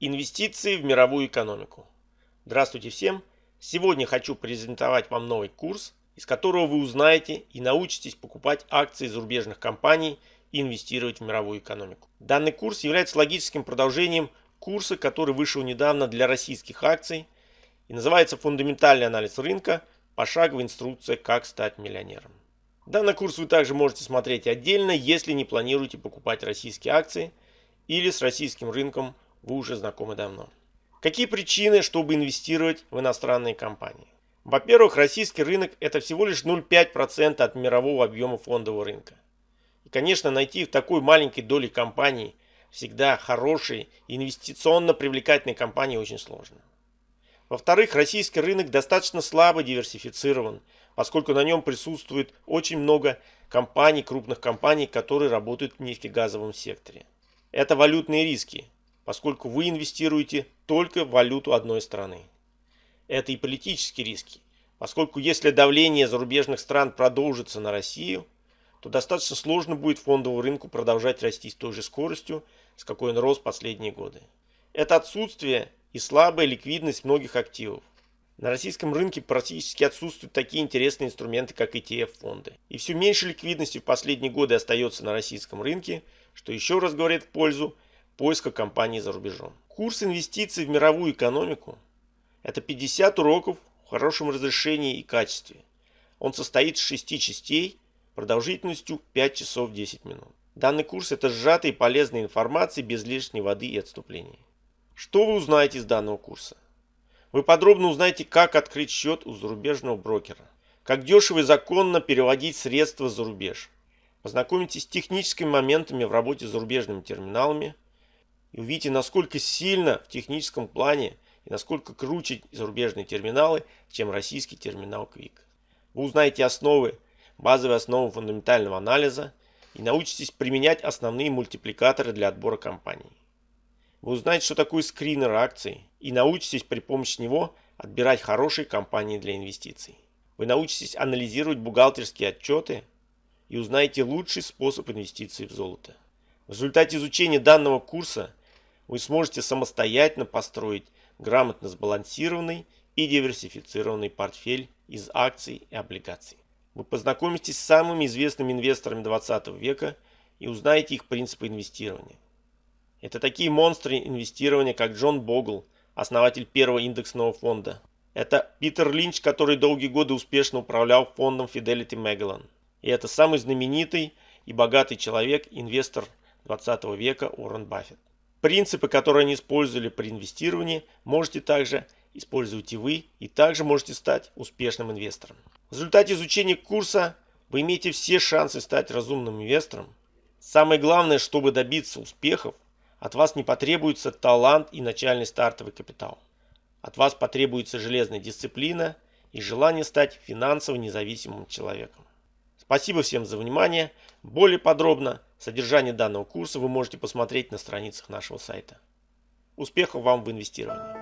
Инвестиции в мировую экономику. Здравствуйте всем! Сегодня хочу презентовать вам новый курс, из которого вы узнаете и научитесь покупать акции зарубежных компаний и инвестировать в мировую экономику. Данный курс является логическим продолжением курса, который вышел недавно для российских акций и называется «Фундаментальный анализ рынка. Пошаговая инструкция, как стать миллионером». Данный курс вы также можете смотреть отдельно, если не планируете покупать российские акции или с российским рынком вы уже знакомы давно. Какие причины, чтобы инвестировать в иностранные компании? Во-первых, российский рынок это всего лишь 0,5% от мирового объема фондового рынка. И, конечно, найти в такой маленькой доле компаний всегда хорошие инвестиционно привлекательные компании очень сложно. Во-вторых, российский рынок достаточно слабо диверсифицирован, поскольку на нем присутствует очень много компаний, крупных компаний, которые работают в нефтегазовом секторе. Это валютные риски, поскольку вы инвестируете только в валюту одной страны. Это и политические риски, поскольку если давление зарубежных стран продолжится на Россию, то достаточно сложно будет фондовому рынку продолжать расти с той же скоростью, с какой он рос последние годы. Это отсутствие и слабая ликвидность многих активов. На российском рынке практически отсутствуют такие интересные инструменты, как ETF-фонды. И все меньше ликвидности в последние годы остается на российском рынке, что еще раз говорит в пользу поиска компаний за рубежом. Курс инвестиций в мировую экономику – это 50 уроков в хорошем разрешении и качестве. Он состоит из 6 частей продолжительностью 5 часов 10 минут. Данный курс – это сжатая и полезная информация без лишней воды и отступлений. Что вы узнаете из данного курса? Вы подробно узнаете, как открыть счет у зарубежного брокера, как дешево и законно переводить средства за рубеж. Познакомитесь с техническими моментами в работе с зарубежными терминалами и увидите, насколько сильно в техническом плане и насколько круче зарубежные терминалы, чем российский терминал Quick. Вы узнаете основы, базовые основы фундаментального анализа и научитесь применять основные мультипликаторы для отбора компаний. Вы узнаете, что такое скринер акций и научитесь при помощи него отбирать хорошие компании для инвестиций. Вы научитесь анализировать бухгалтерские отчеты и узнаете лучший способ инвестиций в золото. В результате изучения данного курса вы сможете самостоятельно построить грамотно сбалансированный и диверсифицированный портфель из акций и облигаций. Вы познакомитесь с самыми известными инвесторами 20 века и узнаете их принципы инвестирования. Это такие монстры инвестирования, как Джон Богл, основатель первого индексного фонда. Это Питер Линч, который долгие годы успешно управлял фондом Fidelity Magellan. И это самый знаменитый и богатый человек, инвестор 20 века Уоррен Баффет. Принципы, которые они использовали при инвестировании, можете также использовать и вы, и также можете стать успешным инвестором. В результате изучения курса вы имеете все шансы стать разумным инвестором. Самое главное, чтобы добиться успехов, от вас не потребуется талант и начальный стартовый капитал. От вас потребуется железная дисциплина и желание стать финансово независимым человеком. Спасибо всем за внимание. Более подробно содержание данного курса вы можете посмотреть на страницах нашего сайта. Успехов вам в инвестировании!